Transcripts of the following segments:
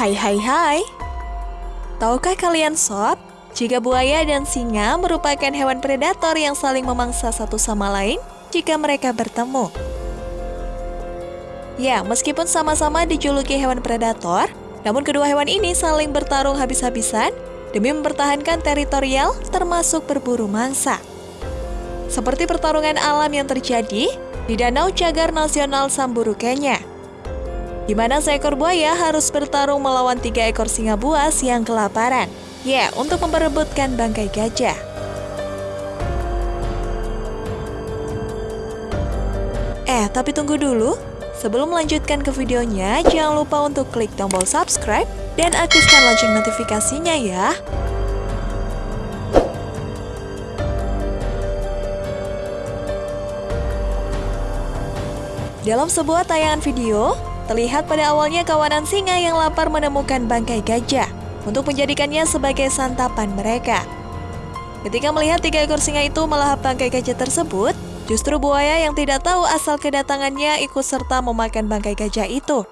Hai hai hai Tahukah kalian sob, jika buaya dan singa merupakan hewan predator yang saling memangsa satu sama lain jika mereka bertemu. Ya, meskipun sama-sama dijuluki hewan predator, namun kedua hewan ini saling bertarung habis-habisan demi mempertahankan teritorial termasuk berburu mangsa. Seperti pertarungan alam yang terjadi di Danau Cagar Nasional Samburu, Kenya di mana seekor buaya harus bertarung melawan tiga ekor singa buas yang kelaparan. Ya, untuk memperebutkan bangkai gajah. Eh, tapi tunggu dulu. Sebelum melanjutkan ke videonya, jangan lupa untuk klik tombol subscribe dan aktifkan lonceng notifikasinya ya. Dalam sebuah tayangan video, Terlihat pada awalnya kawanan singa yang lapar menemukan bangkai gajah untuk menjadikannya sebagai santapan mereka. Ketika melihat tiga ekor singa itu melahap bangkai gajah tersebut, justru buaya yang tidak tahu asal kedatangannya ikut serta memakan bangkai gajah itu.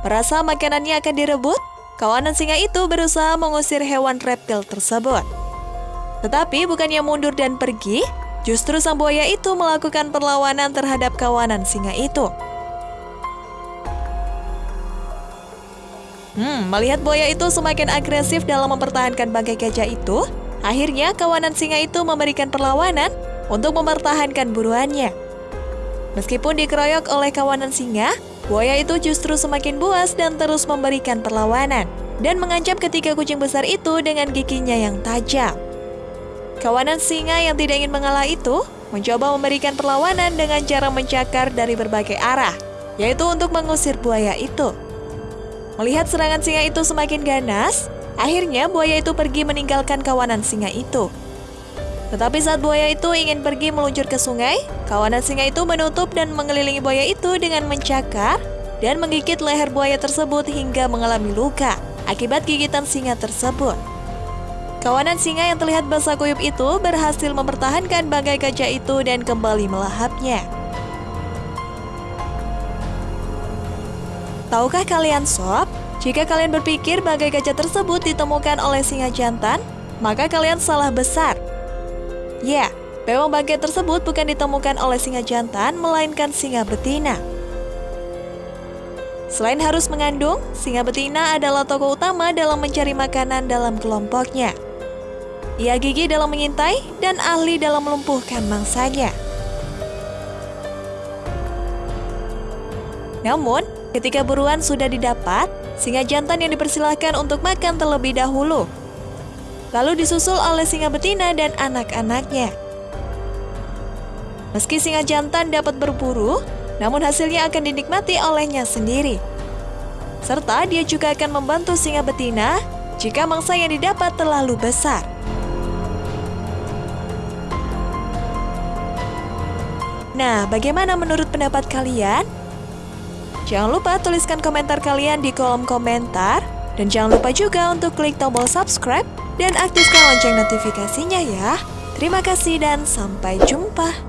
Merasa makanannya akan direbut, kawanan singa itu berusaha mengusir hewan reptil tersebut. Tetapi bukannya mundur dan pergi, justru sang buaya itu melakukan perlawanan terhadap kawanan singa itu. Hmm, melihat buaya itu semakin agresif dalam mempertahankan bangkai gajah itu, akhirnya kawanan singa itu memberikan perlawanan untuk mempertahankan buruannya. Meskipun dikeroyok oleh kawanan singa, buaya itu justru semakin buas dan terus memberikan perlawanan dan mengancam ketiga kucing besar itu dengan giginya yang tajam. Kawanan singa yang tidak ingin mengalah itu mencoba memberikan perlawanan dengan cara mencakar dari berbagai arah, yaitu untuk mengusir buaya itu. Melihat serangan singa itu semakin ganas, akhirnya buaya itu pergi meninggalkan kawanan singa itu. Tetapi saat buaya itu ingin pergi meluncur ke sungai, kawanan singa itu menutup dan mengelilingi buaya itu dengan mencakar dan menggigit leher buaya tersebut hingga mengalami luka akibat gigitan singa tersebut. Kawanan singa yang terlihat basah kuyup itu berhasil mempertahankan bangkai gajah itu dan kembali melahapnya. Tahukah kalian sob, jika kalian berpikir bagai gajah tersebut ditemukan oleh singa jantan, maka kalian salah besar. Ya, memang bangkai tersebut bukan ditemukan oleh singa jantan, melainkan singa betina. Selain harus mengandung, singa betina adalah tokoh utama dalam mencari makanan dalam kelompoknya. Ia gigi dalam mengintai dan ahli dalam melumpuhkan mangsanya. Namun, Ketika buruan sudah didapat, singa jantan yang dipersilahkan untuk makan terlebih dahulu. Lalu disusul oleh singa betina dan anak-anaknya. Meski singa jantan dapat berburu, namun hasilnya akan dinikmati olehnya sendiri. Serta dia juga akan membantu singa betina jika mangsa yang didapat terlalu besar. Nah, bagaimana menurut pendapat kalian? Jangan lupa tuliskan komentar kalian di kolom komentar. Dan jangan lupa juga untuk klik tombol subscribe dan aktifkan lonceng notifikasinya ya. Terima kasih dan sampai jumpa.